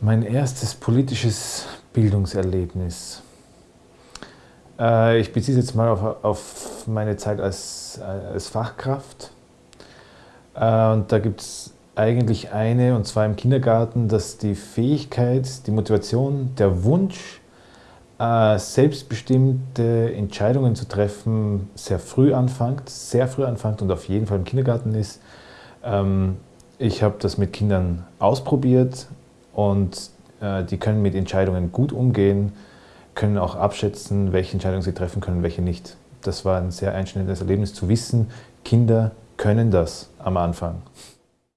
Mein erstes politisches Bildungserlebnis. Äh, ich beziehe es jetzt mal auf, auf meine Zeit als, als Fachkraft. Äh, und da gibt es eigentlich eine, und zwar im Kindergarten, dass die Fähigkeit, die Motivation, der Wunsch, äh, selbstbestimmte Entscheidungen zu treffen, sehr früh anfängt, sehr früh anfängt und auf jeden Fall im Kindergarten ist. Ähm, ich habe das mit Kindern ausprobiert und äh, die können mit Entscheidungen gut umgehen, können auch abschätzen, welche Entscheidungen sie treffen können, welche nicht. Das war ein sehr einschneidendes Erlebnis zu wissen, Kinder können das am Anfang.